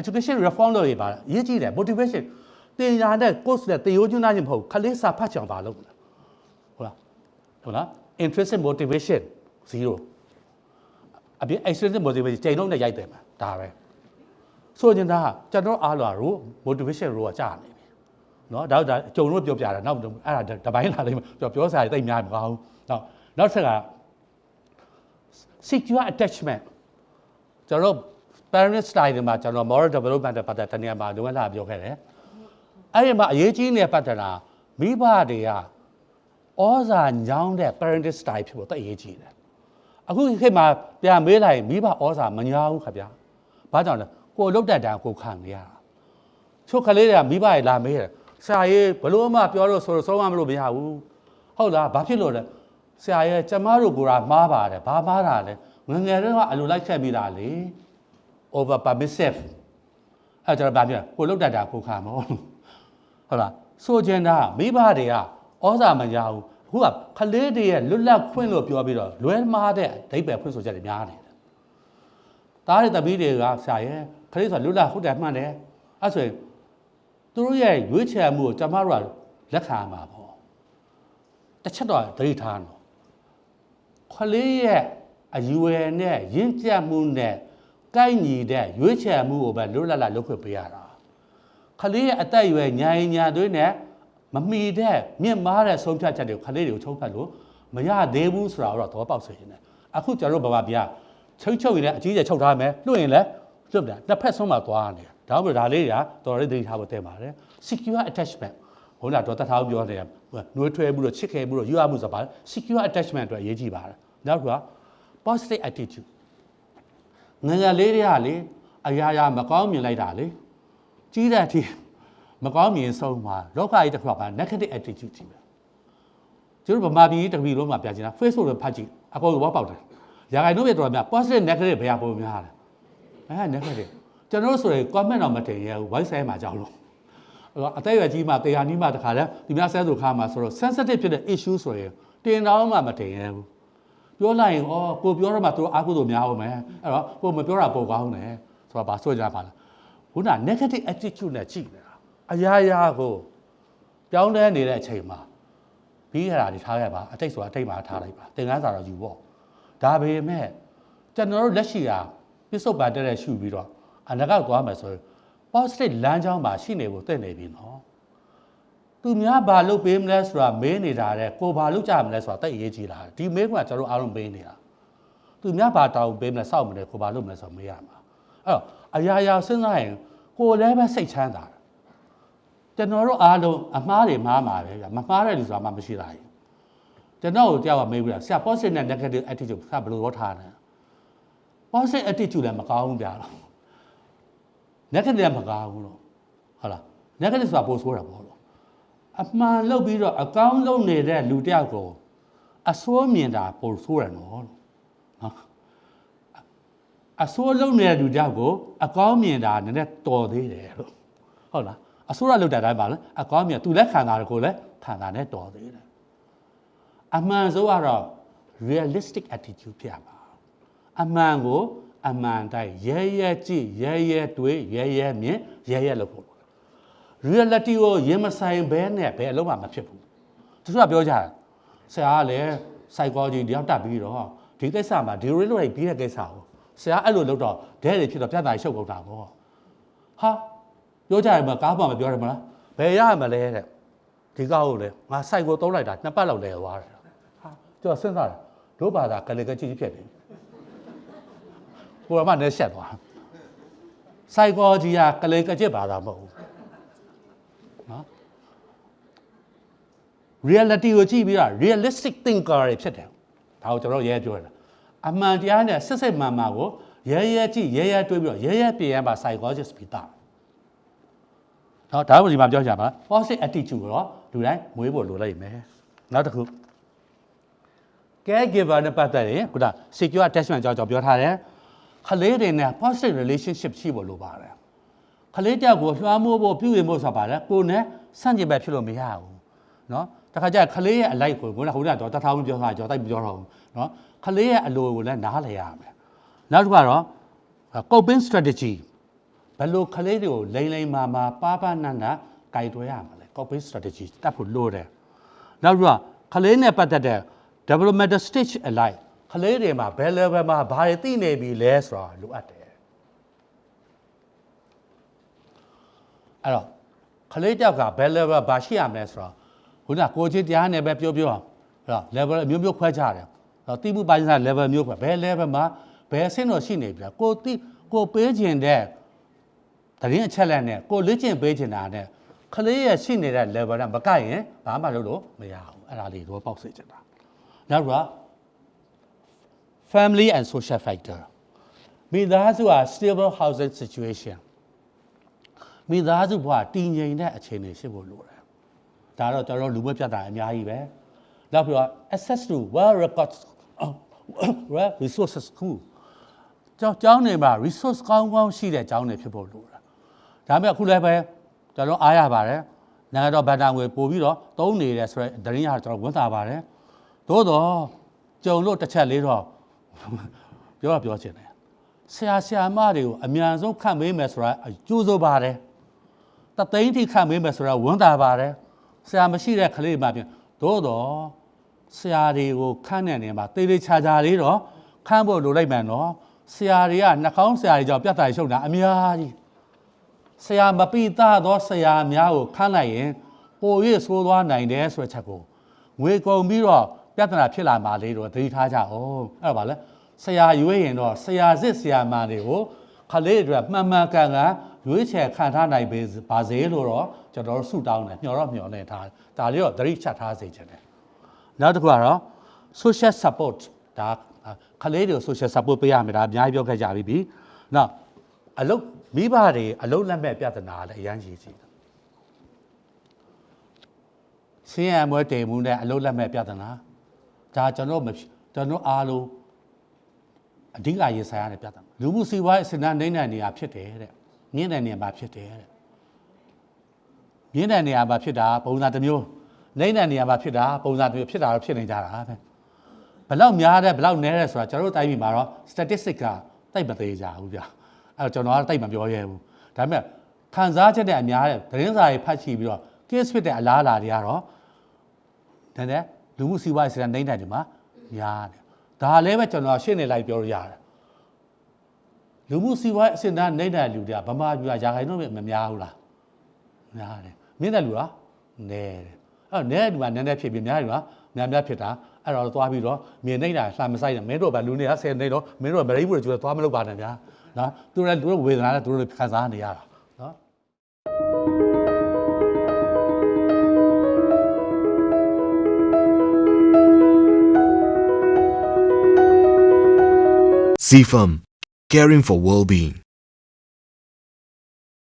education reform လို့ရပါလားအရေးကြီးတယ် motivation တင်ညာတဲ့ course နဲ့တင်ရိုးကျွမ်းသားခြင်းမဟုတ်ခလေးစာဖတ်ချောင်ပါလို့ဟုတ်လားဟုတ်လား intrinsic motivation 0အပြင် extrinsic motivation ချိန်လုံးနဲ့ရိုက်တယ်မှာဒါပဲဆိုချင်တာကကျွန်တော်အားလာလို့ motivation ရောကြာနေပြီเนาะဒါဒါကြုံလို့ပြောပြတာနောက်အဲ့ဒါတပိုင်းလာလိမ့်မယ်ပြောပြောစားရတိတ်များမကောင်းဘူးနောက်နောက်ဆက်က secure attachment ကျွန်တော် parent style တွေမှာကျွန်တော် moral development တဲ့ပတ်သက်တနည်းမှာလုံးဝလာပြောခဲ့တယ်အဲ့ဒီမှာအရေးကြီးနေတဲ့ပတ်သက်တာမိဘတွေကဩဇာညောင်းတဲ့ parent style ဖြစ်ဖို့တအရေးကြီးတယ်အခုခေတ်မှာပြန်မေးလိုက်မိဘဩဇာမညောင်းဘူးခင်ဗျာဘာကြောင့်လဲကိုလုတ်တက်တာကိုခံနေရတာချို့ကလေးတွေကမိဘတွေလာမေးတယ်ဆရာကြီးဘလို့မှပြောလို့ဆိုတော့ဆုံးမလို့မရဘူးဟုတ်လားဘာဖြစ်လို့လဲဆရာရဲ့ကျမတို့ကိုယ်ကမှားပါတယ်ဘာမှားတာလဲငငယ်တော့အလိုလိုက်ချက်ပြီးတာလေ over permissive အဲ့ကျွန်တော်ဗာပြောကိုလုတ်တတ်တာကိုခါမောဟုတ်လားဆိုချင်တာမိဘတွေကဩဇာမရဘူးအခုကခလေးတွေရဲ့လွတ်လပ်ခွင့်လို့ပြောပြီးတော့လွဲမှားတဲ့အဓိပ္ပာယ်ဖွင့်ဆိုချက်တွေများနေတယ်တားတဲ့တပီးတွေကဆရာရဲ့ခလေးဆိုတာလွတ်လပ်ဟုတ်တယ်မှန်တယ်အဲ့ဆိုရင်သူတို့ရဲ့ရွေးချယ်မှုကိုကျွန်တော်တို့ကလက်ခံရမှာပေါ့တစ်ချက်တော့သတိထားနော်ခလေးရဲ့အယူဝယ်နဲ့ရင့်ကြက်မှုနဲ့ ကိုက်ညီတဲ့ရွေးချယ်မှုကိုပဲလွတ်လပ်လပ်လုပ်ခွင့်ပေးရတာခလေးရဲ့အသက်အရွယ်ညာရင်ညာသွေးနဲ့မမီတဲ့မြင့်မားတဲ့ဆုံးဖြတ်ချက်တွေကိုခလေးတွေကိုချုပ်ဖတ်လို့မရသေးဘူးဆိုတာတော့သဘောပေါက်စေနေတယ်အခုကျွန်တော်တို့ဘာမှပြချုပ်ချုပ်ရင်လည်းအကြီးကျယ်ချုပ်ထားမယ်လွှင့်ရင်လည်းလွှတ်တယ်တစ်ဖက်ဆုံးမှာသွားနေတယ်ဒါမှမဟုတ်ဒါလေးတွေကတော်တော်လေးသတိထားဖို့တင်ပါတယ် secure attachment ဟိုလာတော့တထားပြောနေတယ်နှွေးထွဲမှုတော့ချစ်ခဲမှုတော့ယူရမှုဆိုတာပါ secure attachment အတွက်အရေးကြီးပါတယ်နောက်တစ်ခုက positive attitude ငငယ်လေးတွေကလေအရာရာမကောင်းမြင်လိုက်တာလေကြီးတဲ့အထိမကောင်းမြင်ဆုံးမှာလောကကြီးတစ်ခုက negative attitude ကြီးပဲကျတို့ဗမာပြည်တပီလုံးမှာပြချင်တာ Facebook ကိုဖတ်ကြည့်အကုန်လုံးပေါက်တယ်ရာဂိုင်တို့ပဲတော်များ positive negative ဘယ်ဟာပုံများလဲအဲ negative ကျွန်တော်တို့ဆိုရင် comment တော့မတင်ရဘူး voice မှာကြောက်လို့အသက်အရွယ်ကြီးမှတရားနီးမှတခါလဲဒီများဆဲဆိုခါမှာဆိုတော့ sensitive ဖြစ်တဲ့ issue ဆိုရင်တင်တော့မှမတင်ရဘူး ပြောလိုက်ရင်ဩကိုပြောတော့မှသူအားကိုးလို့များအောင်မယ်အဲ့တော့ကိုမပြောတာပိုကောင်းတယ်ဆိုတော့ဗာဆွကြပါလားခုန negative attitude နဲ့ကြည့်နေတာအရာရာကိုပြောင်းလဲနေတဲ့အချိန်မှာပြီးရတာဒီထားခဲ့ပါအတိတ်ဆိုတာအတိတ်မှာထားလိုက်ပါသင်ခန်းစာတော့ယူပေါ့ဒါပေမဲ့ကျွန်တော်တို့လက်ရှိကပြစ္ဆုတ်ပါတက်တဲ့ရှုပြီးတော့အနာဂတ်သွားမယ်ဆိုရင် positive လမ်းကြောင်းမှာရှိနေဖို့တင့်နေပြီနော် သူများဘာလုပ်ပေးမလဲဆိုတာမေးနေတာတဲ့ကိုဘာလုပ်ကြမလဲဆိုတာတိတ်အရေးကြီးလာဒီမေးခွန်းကကျွန်တော်အားလုံးမေးနေတာသူများဘာတောင်းပေးမလဲစောက်မလဲကိုဘာလုပ်မလဲဆိုမေးရမှာအဲ့တော့အရာရာစဉ်းစားရင်ကိုလည်းပဲစိတ်ချမ်းသာတယ်ကျွန်တော်တို့အားလုံးအမှားတွေမှားမှာပဲဗျမမှားတဲ့လူဆိုတာမှမရှိတာကြီးကျွန်တော်ကိုကြောက်ကမေးပြီးတာဆရာ positive နဲ့ negative attitude ဆရာဘယ်လိုရောထားလဲ positive attitude လည်းမကောင်းဘူးဗျာ negative လည်းမကောင်းဘူးလို့ဟုတ်လား negative ဆိုတာပိုဆိုးတာပေါ့လို့ အမှန်လုပ်ပြီးတော့အကောင်းလုပ်နေတဲ့လူတယောက်ကိုအစိုးမြင်တာပိုဆိုးတယ်နော်လို့နော်အစိုးလုပ်နေတဲ့လူတယောက်ကိုအကောင်းမြင်တာနည်းနည်းတော်သေးတယ်လို့ဟုတ်လားအစိုးရလုပ်တဲ့အတိုင်းပါလားအကောင်းမြင်သူလည်းခံတာကိုလည်းခံတာနဲ့တော်သေးတယ်အမှန်ဆုံးကတော့ realistic attitude ဖြစ်ရပါအမှန်ကိုအမှန်တိုင်းရဲရဲကြည့်ရဲရဲတွေးရဲရဲမြင်ရဲရဲလုပ်ဖို့ reality ကိုရင်မဆိုင်ဘဲနဲ့ဘယ်အလုံးမှမဖြစ်ဘူးသူကပြောကြတယ်ဆရာကလည်း psychology တယောက်တက်ပြီးတော့ဒီကိစ္စမှာဒီလိုလိုပြီးတဲ့ကိစ္စကိုဆရာအဲ့လိုလုပ်တော့ဒဲတွေဖြစ်တော့ပြဿနာရှုပ်ကုန်တာပေါ့ဟာပြောကြရမှာကားမှမပြောရမလားဘယ်ရမလဲတဲ့ဒီကောက်ကိုလေငါ psych ကိုသုံးလိုက်တာနှစ်ပတ်လောက်လဲသွားတယ်ဟာကျော်စဉ်းစားတယ်တို့ဘာသာကလေးကကြည့်ဖြစ်နေကိုရမနဲ့ရှက်သွား psychology ကကလေးကကြည့်ဘာသာမဟုတ်ဘူး reality ကိုကြည့်ပြီးတော့ realistic thinker တွေဖြစ်တယ်ဒါကိုကျွန်တော်ရဲပြောတာအမှန်တရားနဲ့စစ်စစ်မှန်မှန်ကိုရဲရဲကြည့်ရဲရဲတွေးပြီးတော့ရဲရဲပြင်ရမှာ psychologist ပြီးသားနော်ဒါကဒီမှာပြောကြပါ positive attitude ကိုတော့လူတိုင်းမွေးဖို့လိုလိုက်မယ်နောက်တစ်ခု caregiver နဲ့ပတ်သက်ရင်ခုန secure attachment ကြောင့်ကျွန်တော်ပြောထားတယ်ခလေးတွေနဲ့ positive relationship ရှိဖို့လိုပါတယ်ခလေးတယောက်ကိုလွှမ်းမိုးဖို့ပြုရင်ဖို့ဆိုတာပါလေကိုယ်နဲ့ဆန့်ကျင်ဘက်ဖြစ်လို့မရဘူးเนาะ တခါကျခလေးရဲ့အလိုက်ကိုကိုယ်ကဟိုကတော့တထောင်ပြောတာကြောတိုက်ပြောတော့ဘူးเนาะခလေးရဲ့အလိုကိုလည်းနားလည်ရမယ်နောက်တစ်ခုကတော့ coping strategy ဘ ဘယ်လိုကလေးတွေကိုလိမ့်လိမ့်မာမာပါပါနန္ဒကြိုက်တွဲရမှာလဲ copy strategy တတ်ဖို့လိုတယ်နောက်ပြီးတော့ကလေးနဲ့ပတ်သက်တဲ့ developmental stage alike ကလေးတွေမှာဘယ် level မှာဘာတွေသိနေပြီလဲဆိုတာလိုအပ်တယ်အဲ့တော့ကလေးတောက်ကဘယ် level ဘာရှိရမလဲဆိုတော့ ခုနကကိုချင်းတရားနဲ့ပဲပြောပြောအဲ့တော့ level အမျိုးမျိုးခွဲကြတယ်အဲ့တော့တိမှုပိုင်းစား level မျိုးခွဲဘယ် level မှာဘယ်အဆင့်တော့ရှိနေပြီလားကိုတိကိုပေးခြင်းတဲ့တရင်အချက်လက်နဲ့ကိုလေ့ကျင့်ပေးခြင်းတာနဲ့ကလေးရဲ့ရှိနေတဲ့ level နဲ့မကိုက်ရင်ဘာမှလုပ်လို့မရဘူးအဲ့ဒါလေးတော့ပေါက်စေချင်တာနောက်တော့ family and social factor မိသားစုဟာ stable housing situation မိသားစုဘဝတည်ငြိမ်တဲ့အခြေအနေရှိဖို့လိုတယ် ဒါတော့ကျွန်တော်တို့လူမပြတ်တာအများကြီးပဲနောက်ပြီးတော့ access to well records well resources ခုကျောင်းကျောင်းတွေမှာ resource ကောင်းကောင်းရှိတဲ့ကျောင်းတွေဖြစ်ဖို့လိုတာဒါပေမဲ့အခုလည်းပဲကျွန်တော်အားရပါတယ်နိုင်ငံတော်ဗန်တာငွေပို့ပြီးတော့သုံးနေတယ်ဆိုတော့ဒရင်းရကျွန်တော်ဝန်တာပါတယ်သို့တော့ကြုံလို့တစ်ချက်လေးတော့ပြောတော့ပြောချင်တယ်ဆရာဆရာမတွေကိုအမြန်ဆုံးခန့်မေးမယ်ဆိုတာကြိုးစိုးပါတယ်တသိန်းထိခန့်မေးမယ်ဆိုတာဝန်တာပါတယ် ဆရာမရှိတဲ့ကလေးမှပြင်သို့တော့ဆရာတွေကိုခန့်တဲ့နေရာမှာတေးသေးချာချာလေးတော့ခန့်ဖို့လိုလိုက်မှန်တော့ဆရာတွေကနှာခေါင်းဆရာတွေကြောင့်ပြတ်တာရှုပ်တာအများကြီးဆရာမပိသားသောဆရာများကိုခန့်လိုက်ရင်ပို၍ဆိုးသွားနိုင်တယ်ဆိုတဲ့ချက်ကိုငွေကုန်ပြီးတော့ပြဿနာဖြစ်လာမှလေးတော့သတိထားကြအောင်အဲ့ဒါပါလဲဆရာရွေးရင်တော့ဆရာစစ်ဆရာမတွေကိုခလေးတွေမှန်မှန်ကန်ကန် ရွေးချယ်ခံထားနိုင်ပါစေလို့တော့ကျွန်တော်တို့ဆုတောင်းတယ်မျှော်တော့မျှော်နေထားဒါလေးတော့သတိချက်ထားစေချင်တယ်နောက်တစ်ခုကတော့ social support ဒါခလေးတွေကို social support ပေးရမယ်ဒါအများကြီးပြောခဲ့ကြပြီးပြီနောက်အလုတ်မိဘတွေအလုတ်လက်မဲ့ပြဿနာလည်းအရန်ကြီးကြီးတယ်ဆင်းရဲမွဲတည်မှုနဲ့အလုတ်လက်မဲ့ပြဿနာဒါကျွန်တော်မကျွန်တော်အားလုံးအဓိကရေးဆိုင်ရတဲ့ပြဿနာလူမှုစီးပွားရေးအစနနိုင်တဲ့နေရာဖြစ်တယ်တဲ့ မြင့်တဲ့နေရာမှာဖြစ်တယ်တဲ့မြင့်တဲ့နေရာမှာဖြစ်တာပုံစံတစ်မျိုးနိုင်တဲ့နေရာမှာဖြစ်တာပုံစံတစ်မျိုးဖြစ်တာတော့ဖြစ်နေကြတာပဲဘလောက်များတဲ့ဘလောက်နည်းတဲ့ဆိုတာကျွန်တော်တို့တိုင်းပြည်မှာတော့ statistic ကတိတ်မသေးကြဘူးဗျအဲ့တော့ကျွန်တော်ကတိတ်မပြောရဲဘူးဒါပေမဲ့ခံစားချက်တဲ့အများတဲ့သတင်းစာတွေဖတ်ကြည့်ပြီးတော့ case ဖြစ်တဲ့အလားအလာတွေကတော့နည်းနည်းလူမှုစီးပွားရေးစံနိုင်တဲ့ဒီမှာများတယ်ဒါလည်းပဲကျွန်တော်ရှင်းနေလိုက်ပြောလို့ရတယ် လူမှုစီးပွားရေးအစင်တန်းနေတဲ့လူတွေကဗမာပြည်ကရာခိုင်နှုန်းမများဘူးလားများတယ်မြင့်တဲ့လူကနည်းတယ်အဲ့နဲဒီမှာနည်းနည်းဖြစ်ပြီးများတယ်ကများများဖြစ်တာအဲ့တော့သွားပြီးတော့မြင်နေတာလှမဆိုင်တယ်မင်းတို့ကလူတွေကဆယ်နေတော့မင်းတို့ကမရိဘူးကျွေးသွားမလုပ်ပါနဲ့ဗျာနော်သူတို့လည်းသူတို့ဝေဒနာနဲ့သူတို့ခံစားနေရတာနော် CFM, caring for well being.